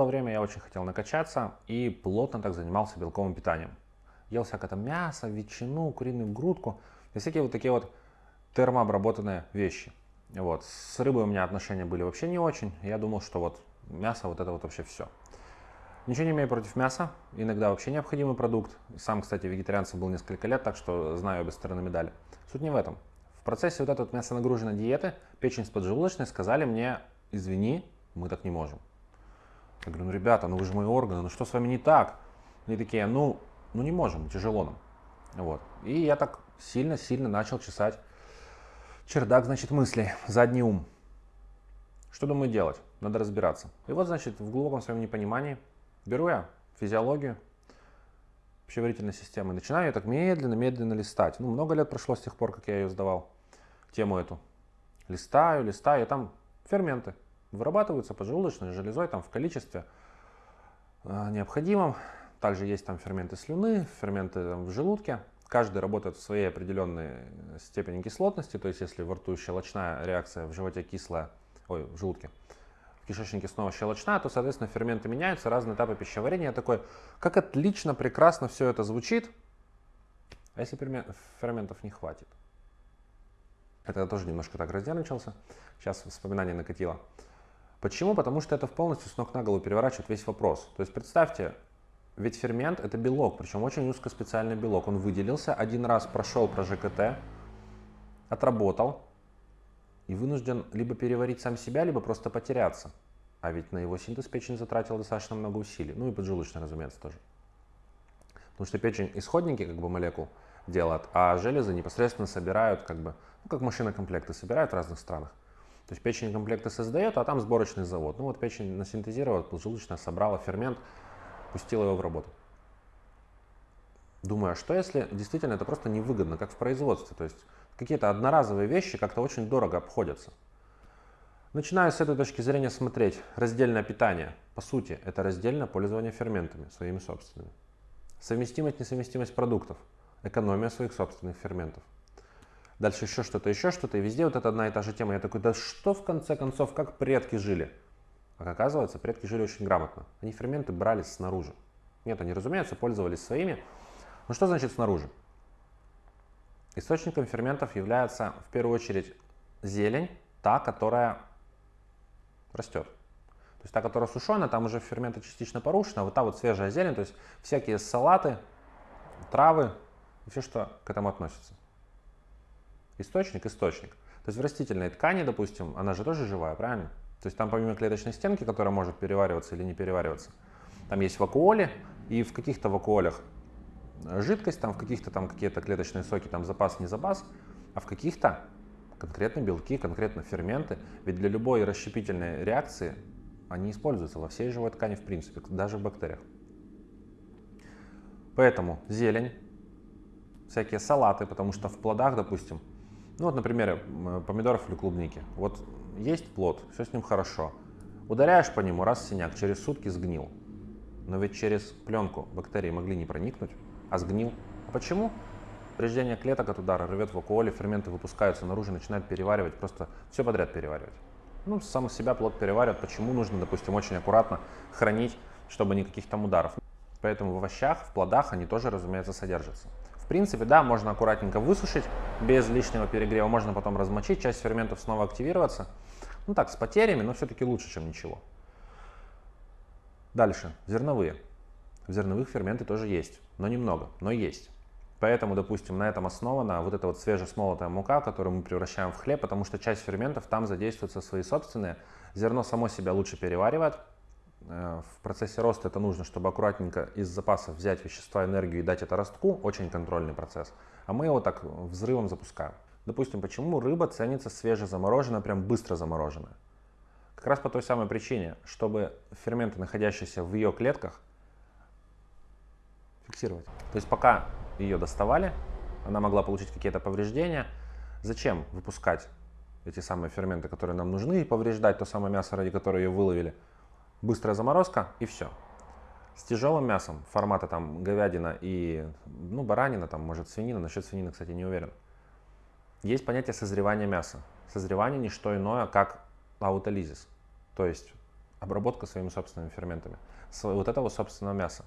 было время, я очень хотел накачаться и плотно так занимался белковым питанием. Ел всякое там мясо, ветчину, куриную грудку и всякие вот такие вот термообработанные вещи. Вот. С рыбой у меня отношения были вообще не очень. Я думал, что вот мясо вот это вот вообще все. Ничего не имею против мяса, иногда вообще необходимый продукт. Сам, кстати, вегетарианцем был несколько лет, так что знаю обе стороны медали. Суть не в этом. В процессе вот этой вот мясонагруженной диеты печень с поджелудочной сказали мне, извини, мы так не можем. Я говорю, ну ребята, ну вы же мои органы, ну что с вами не так? Они такие, ну, ну не можем, тяжело нам. Вот. И я так сильно-сильно начал чесать чердак, значит, мыслей, задний ум. Что думаю делать? Надо разбираться. И вот, значит, в глубоком своем непонимании Беру я физиологию пищеварительной системы, начинаю ее так медленно-медленно листать. Ну, много лет прошло с тех пор, как я ее сдавал, тему эту. Листаю, листаю, там ферменты вырабатываются поджелудочной железой там в количестве э, необходимом. Также есть там ферменты слюны, ферменты там, в желудке. Каждый работает в своей определенной степени кислотности, то есть если во рту щелочная реакция, в животе кислая, ой, в желудке, кишечнике снова щелочная, то, соответственно, ферменты меняются, разные этапы пищеварения. Я такой, как отлично, прекрасно все это звучит, а если ферментов не хватит? Это я тоже немножко так разнервничался, сейчас вспоминание накатило. Почему? Потому что это полностью с ног на голову переворачивает весь вопрос. То есть представьте, ведь фермент это белок, причем очень узкоспециальный белок. Он выделился, один раз прошел про ЖКТ, отработал, и вынужден либо переварить сам себя, либо просто потеряться. А ведь на его синтез печень затратила достаточно много усилий. Ну и поджелудочная, разумеется, тоже. Потому что печень исходники как бы молекул делает, а железы непосредственно собирают, как бы, ну, как машина комплекты собирают в разных странах. То есть печень комплекты создает, а там сборочный завод. Ну вот печень насинтезировала, поджелудочная собрала фермент, пустила его в работу. Думаю, а что если действительно это просто невыгодно, как в производстве? То есть какие-то одноразовые вещи как-то очень дорого обходятся. Начинаю с этой точки зрения смотреть. Раздельное питание. По сути, это раздельное пользование ферментами своими собственными. Совместимость, несовместимость продуктов. Экономия своих собственных ферментов. Дальше еще что-то, еще что-то. И везде вот это одна и та же тема. Я такой, да что в конце концов, как предки жили? Как оказывается, предки жили очень грамотно. Они ферменты брали снаружи. Нет, они, разумеется, пользовались своими. Но что значит снаружи? Источником ферментов является в первую очередь зелень, та, которая растет. То есть та, которая сушеная, там уже ферменты частично порушены, а вот та вот свежая зелень, то есть всякие салаты, травы все, что к этому относится. Источник – источник. То есть в растительной ткани, допустим, она же тоже живая, правильно? То есть там помимо клеточной стенки, которая может перевариваться или не перевариваться, там есть вакуоли, и в каких-то вакуолях жидкость, там в каких-то там какие-то клеточные соки, там запас, не запас, а в каких-то конкретно белки, конкретно ферменты. Ведь для любой расщепительной реакции они используются во всей живой ткани в принципе, даже в бактериях. Поэтому зелень, всякие салаты, потому что в плодах, допустим, ну вот, например, помидоров или клубники. Вот есть плод, все с ним хорошо. Ударяешь по нему, раз синяк, через сутки сгнил. Но ведь через пленку бактерии могли не проникнуть а сгнил. А почему? Повреждение клеток от удара рвет вакуоли, ферменты выпускаются наружу, начинают переваривать, просто все подряд переваривать. Ну, сам себя плод переваривает, почему нужно, допустим, очень аккуратно хранить, чтобы никаких там ударов. Поэтому в овощах, в плодах они тоже, разумеется, содержатся. Принципе, да, можно аккуратненько высушить без лишнего перегрева, можно потом размочить, часть ферментов снова активироваться. Ну так, с потерями, но все-таки лучше, чем ничего. Дальше, зерновые. В зерновых ферменты тоже есть но немного, но есть. Поэтому, допустим, на этом основана вот эта вот свежесмолотая мука, которую мы превращаем в хлеб, потому что часть ферментов там задействуются свои собственные. Зерно само себя лучше переваривает. Э, в процессе роста это нужно, чтобы аккуратненько из запасов взять вещества, энергию и дать это ростку. Очень контрольный процесс. А мы его так взрывом запускаем. Допустим, почему рыба ценится свежезамороженная, прям быстро замороженная? Как раз по той самой причине, чтобы ферменты, находящиеся в ее клетках, фиксировать. То есть пока ее доставали, она могла получить какие-то повреждения. Зачем выпускать эти самые ферменты, которые нам нужны, и повреждать то самое мясо, ради которого ее выловили? Быстрая заморозка и все. С тяжелым мясом формата там говядина и ну, баранина, там, может свинина, насчет свинины, кстати, не уверен. Есть понятие созревания мяса. Созревание не что иное, как аутолизис. То есть обработка своими собственными ферментами, вот этого собственного мяса.